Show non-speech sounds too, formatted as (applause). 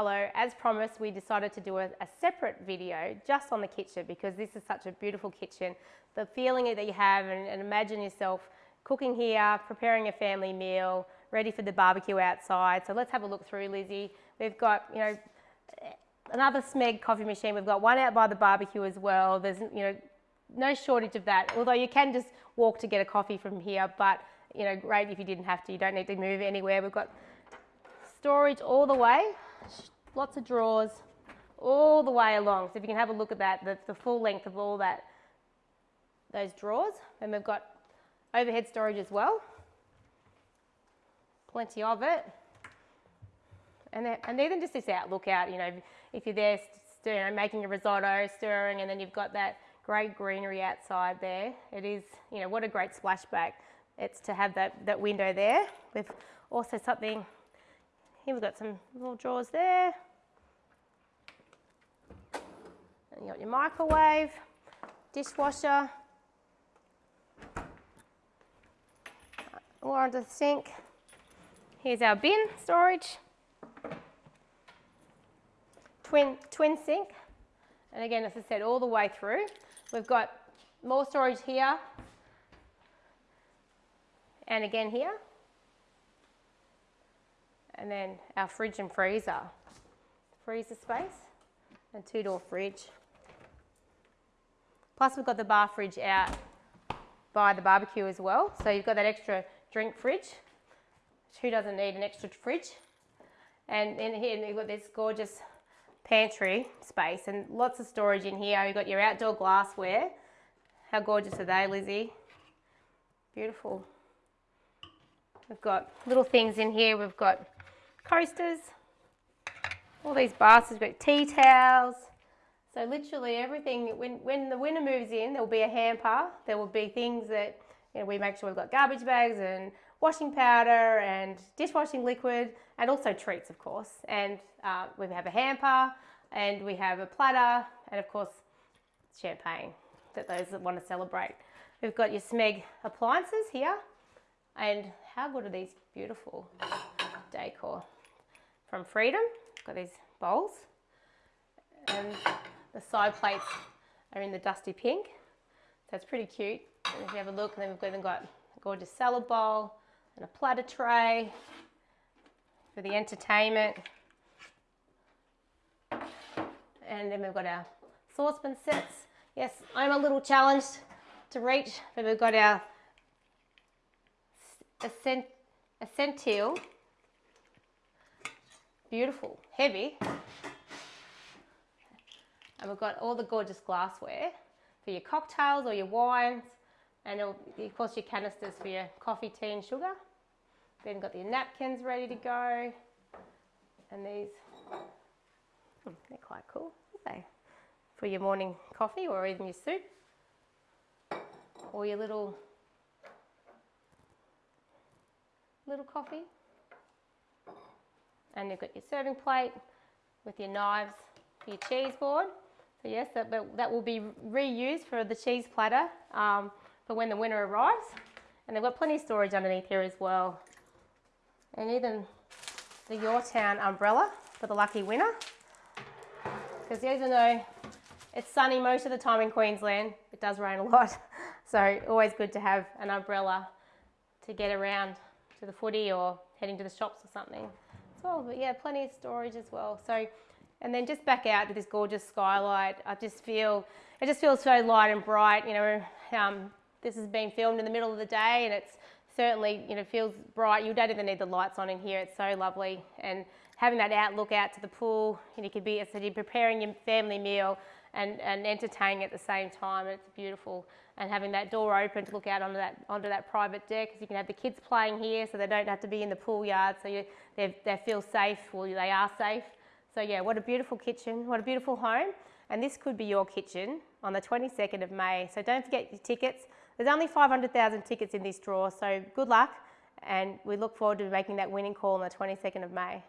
Hello, as promised, we decided to do a, a, separate video just on the kitchen because this is such a beautiful kitchen. The feeling that you have and, and imagine yourself cooking here, preparing a family meal, ready for the barbecue outside. So let's have a look through, Lizzie. We've got, you know, another Smeg coffee machine. We've got one out by the barbecue as well. There's, you know, no shortage of that. Although you can just walk to get a coffee from here, but, you know, great if you didn't have to. You don't need to move anywhere. We've got storage all the way, lots of drawers all the way along. So if you can have a look at that, the, the full length of all that, those drawers. And we've got overhead storage as well. Plenty of it. And, then, and even just this outlook out, you know, if you're there stirring, making a risotto, stirring, and then you've got that great greenery outside there. It is, you know, what a great splashback. It's to have that, that window there with also something here we've got some little drawers there. And you got your microwave, dishwasher, or under the sink. Here's our bin storage, twin, twin sink. And again, as I said, all the way through. We've got more storage here and again here and then our fridge and freezer. Freezer space and two door fridge. Plus we've got the bar fridge out by the barbecue as well. So you've got that extra drink fridge. Who doesn't need an extra fridge? And in here you've got this gorgeous pantry space and lots of storage in here. You've got your outdoor glassware. How gorgeous are they, Lizzie? Beautiful. We've got little things in here. We've got coasters, all these baskets, we've got tea towels. So literally everything, when, when the winter moves in, there will be a hamper. There will be things that you know, we make sure we've got garbage bags and washing powder and dishwashing liquid and also treats, of course. And uh, we have a hamper and we have a platter and of course champagne that those that want to celebrate. We've got your Smeg appliances here and how good are these beautiful decor from Freedom. Got these bowls. And the side plates are in the dusty pink. So it's pretty cute. And if you have a look, then we've even got a gorgeous salad bowl and a platter tray for the entertainment. And then we've got our saucepan sets. Yes, I'm a little challenged to reach, but we've got our Essential Beautiful, heavy. And we've got all the gorgeous glassware for your cocktails or your wines. And of course your canisters for your coffee, tea and sugar. Then got your napkins ready to go. And these, hmm, they're quite cool, aren't they? For your morning coffee or even your soup. Or your little, little coffee and you've got your serving plate with your knives for your cheese board. So yes, that, that will be reused for the cheese platter um, for when the winter arrives. And they've got plenty of storage underneath here as well. And even the Your Town umbrella for the lucky winner. Because even though it's sunny most of the time in Queensland, it does rain a lot. (laughs) So always good to have an umbrella to get around to the footy or heading to the shops or something as well. But yeah, plenty of storage as well. So, and then just back out to this gorgeous skylight. I just feel, it just feels so light and bright. You know, um, this has been filmed in the middle of the day and it's certainly, you know, feels bright. You don't even need the lights on in here. It's so lovely. And having that outlook out to the pool, and you could be, so you're preparing your family meal and, and entertaining at the same time. It's beautiful. And having that door open to look out onto that, onto that private deck, because you can have the kids playing here so they don't have to be in the pool yard, so you, they, they feel safe, well, they are safe. So yeah, what a beautiful kitchen, what a beautiful home. And this could be your kitchen on the 22nd of May. So don't forget your tickets. There's only 500,000 tickets in this draw, so good luck. And we look forward to making that winning call on the 22nd of May.